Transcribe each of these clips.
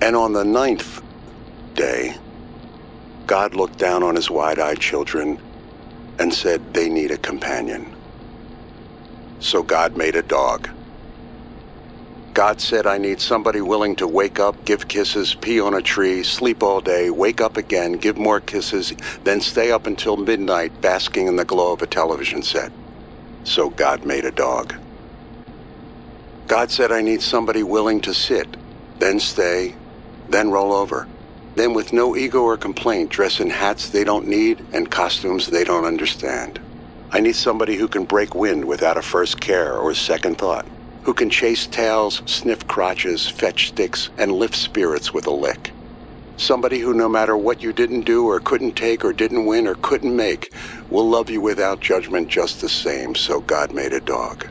And on the ninth day, God looked down on his wide-eyed children and said they need a companion. So God made a dog. God said, I need somebody willing to wake up, give kisses, pee on a tree, sleep all day, wake up again, give more kisses, then stay up until midnight basking in the glow of a television set. So God made a dog. God said, I need somebody willing to sit, then stay, then roll over. Then with no ego or complaint, dress in hats they don't need and costumes they don't understand. I need somebody who can break wind without a first care or second thought who can chase tails, sniff crotches, fetch sticks, and lift spirits with a lick. Somebody who, no matter what you didn't do or couldn't take or didn't win or couldn't make, will love you without judgment just the same, so God made a dog.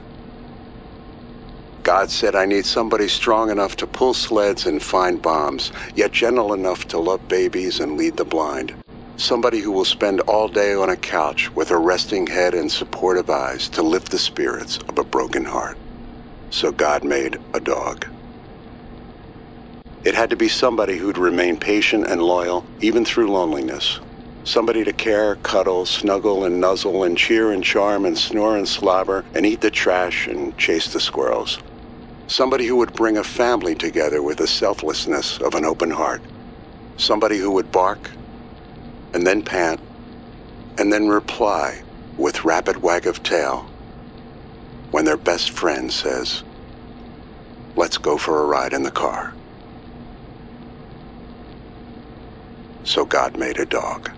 God said, I need somebody strong enough to pull sleds and find bombs, yet gentle enough to love babies and lead the blind. Somebody who will spend all day on a couch with a resting head and supportive eyes to lift the spirits of a broken heart. So God made a dog. It had to be somebody who'd remain patient and loyal, even through loneliness. Somebody to care, cuddle, snuggle and nuzzle and cheer and charm and snore and slobber and eat the trash and chase the squirrels. Somebody who would bring a family together with the selflessness of an open heart. Somebody who would bark and then pant and then reply with rapid wag of tail when their best friend says, let's go for a ride in the car. So God made a dog.